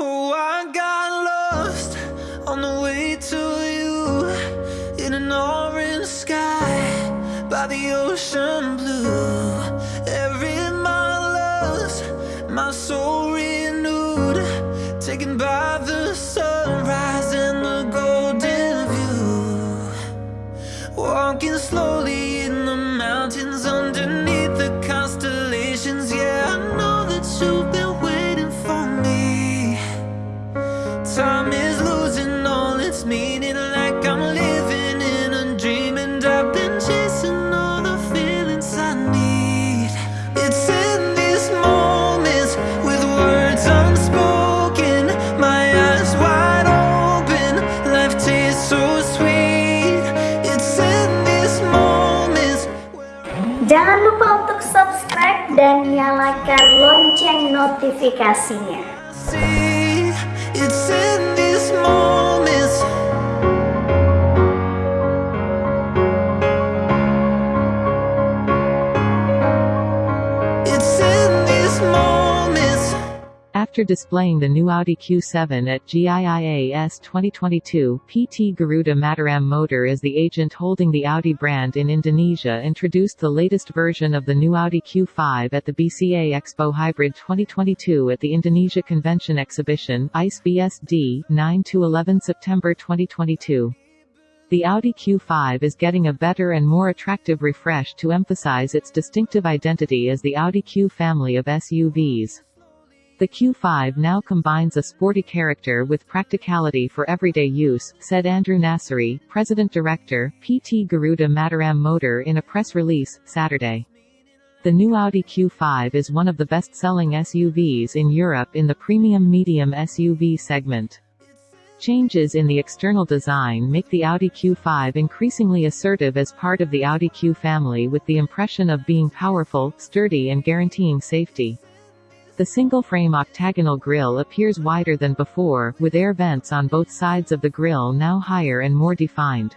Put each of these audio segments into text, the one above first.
Oh, I got lost on the way to you in an orange sky by the ocean blue. Jangan lupa untuk subscribe dan nyalakan lonceng notifikasinya. After displaying the new Audi Q7 at GIIAS 2022, PT Garuda Mataram Motor as the agent holding the Audi brand in Indonesia introduced the latest version of the new Audi Q5 at the BCA Expo Hybrid 2022 at the Indonesia Convention Exhibition, ICE BSD, 9-11 September 2022. The Audi Q5 is getting a better and more attractive refresh to emphasize its distinctive identity as the Audi Q family of SUVs. The Q5 now combines a sporty character with practicality for everyday use, said Andrew Nasseri, President Director, PT Garuda Mataram Motor in a press release, Saturday. The new Audi Q5 is one of the best-selling SUVs in Europe in the premium medium SUV segment. Changes in the external design make the Audi Q5 increasingly assertive as part of the Audi Q family with the impression of being powerful, sturdy and guaranteeing safety. The single-frame octagonal grille appears wider than before, with air vents on both sides of the grille now higher and more defined.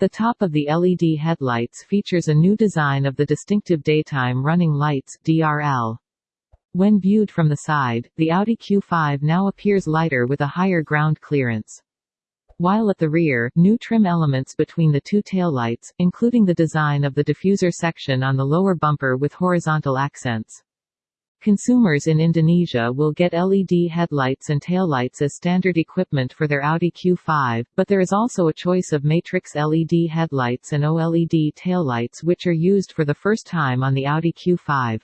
The top of the LED headlights features a new design of the distinctive daytime running lights DRL. When viewed from the side, the Audi Q5 now appears lighter with a higher ground clearance. While at the rear, new trim elements between the two taillights, including the design of the diffuser section on the lower bumper with horizontal accents. Consumers in Indonesia will get LED headlights and taillights as standard equipment for their Audi Q5, but there is also a choice of matrix LED headlights and OLED taillights which are used for the first time on the Audi Q5.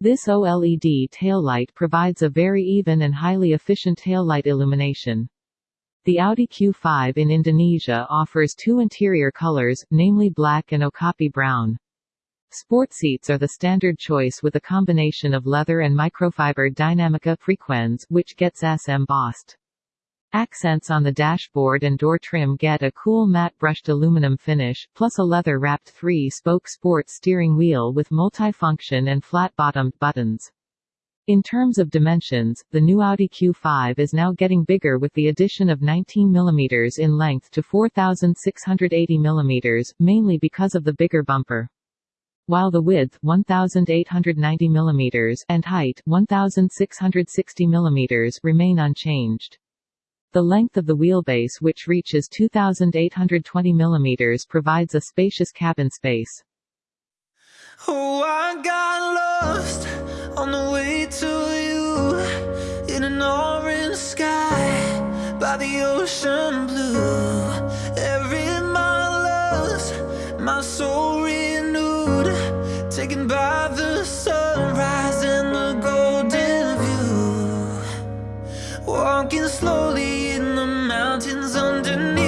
This OLED taillight provides a very even and highly efficient taillight illumination. The Audi Q5 in Indonesia offers two interior colors, namely black and okapi brown. Sport seats are the standard choice with a combination of leather and microfiber Dinamica Frequens, which gets S embossed. Accents on the dashboard and door trim get a cool matte brushed aluminum finish, plus a leather-wrapped three-spoke sport steering wheel with multifunction and flat-bottomed buttons. In terms of dimensions, the new Audi Q5 is now getting bigger with the addition of 19 mm in length to 4,680 mm, mainly because of the bigger bumper while the width 1890 mm and height 1660 mm remain unchanged. The length of the wheelbase which reaches 2820 mm provides a spacious cabin space. Oh, I got lost on the way to you in an orange sky by the ocean blue. Every mile lost, my soul slowly in the mountains underneath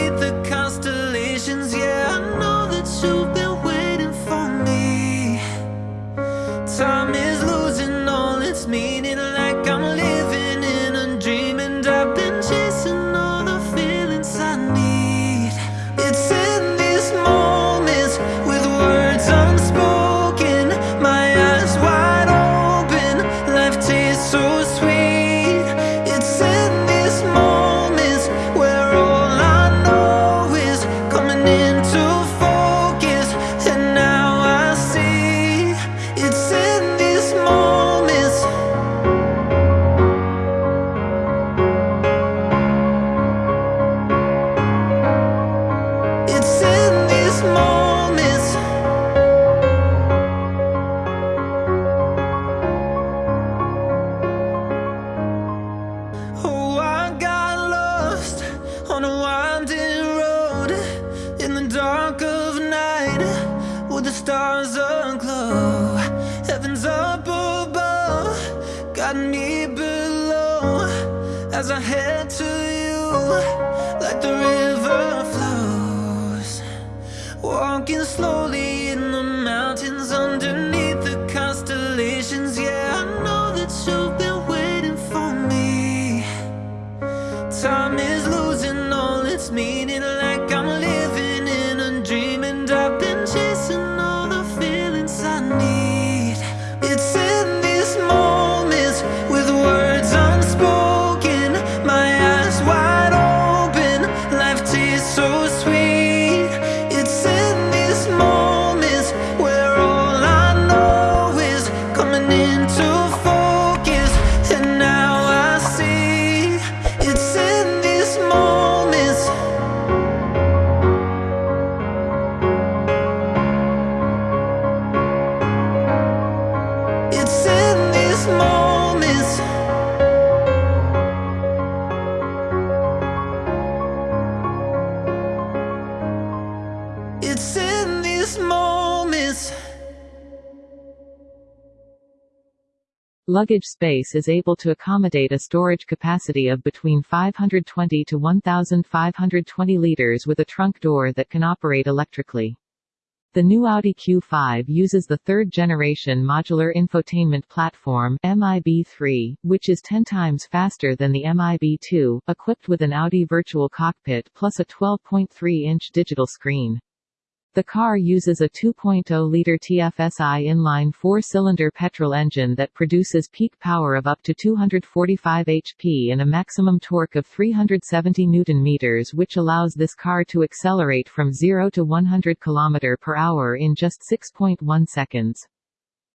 me below. As I head to you, like the river flows. Walking slowly Luggage space is able to accommodate a storage capacity of between 520 to 1,520 liters with a trunk door that can operate electrically. The new Audi Q5 uses the third-generation modular infotainment platform MIB3, which is 10 times faster than the MIB2, equipped with an Audi virtual cockpit plus a 12.3-inch digital screen. The car uses a 2.0-liter TFSI inline four-cylinder petrol engine that produces peak power of up to 245 HP and a maximum torque of 370 Nm which allows this car to accelerate from 0 to 100 km per hour in just 6.1 seconds.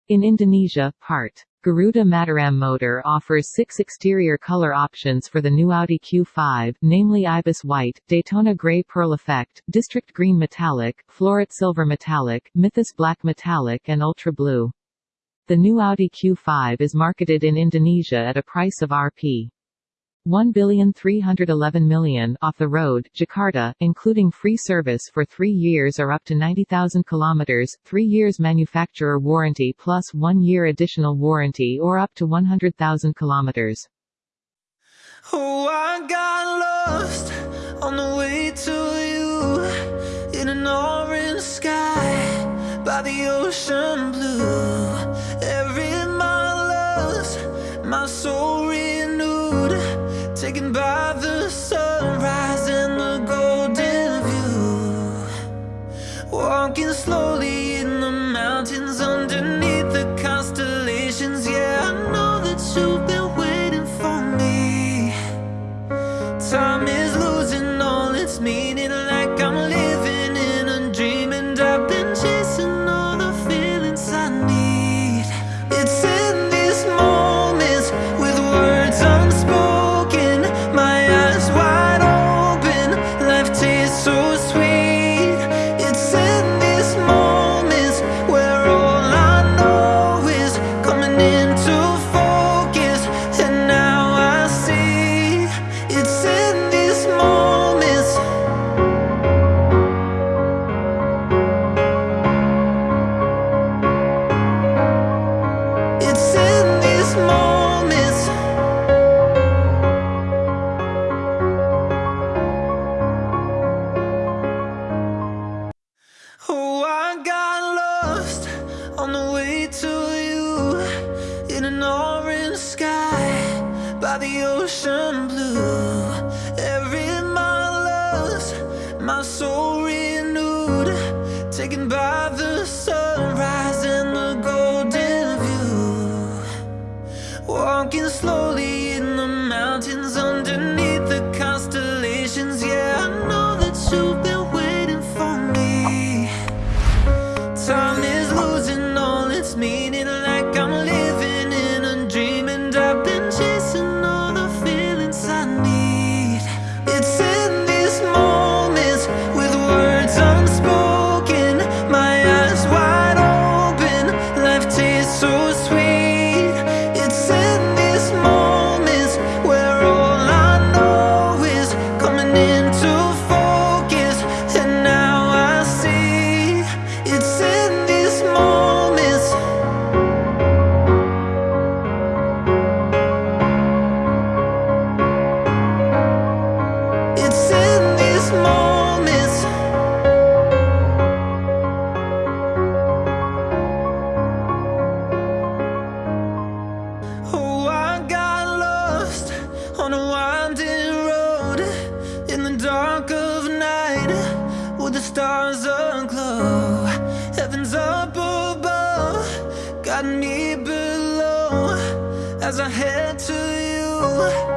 In Indonesia, part Garuda Mataram Motor offers six exterior color options for the new Audi Q5, namely Ibis White, Daytona Gray Pearl Effect, District Green Metallic, Floret Silver Metallic, Mythos Black Metallic and Ultra Blue. The new Audi Q5 is marketed in Indonesia at a price of Rp. 1,311,000,000 off the road, Jakarta, including free service for three years or up to 90,000 kilometers, three years manufacturer warranty plus one year additional warranty or up to 100,000 kilometers. Oh, I got lost on the way to you in an orange sky by the ocean blue. Every mile lost, my soul taken by on the way to you In an orange sky By the ocean blue. You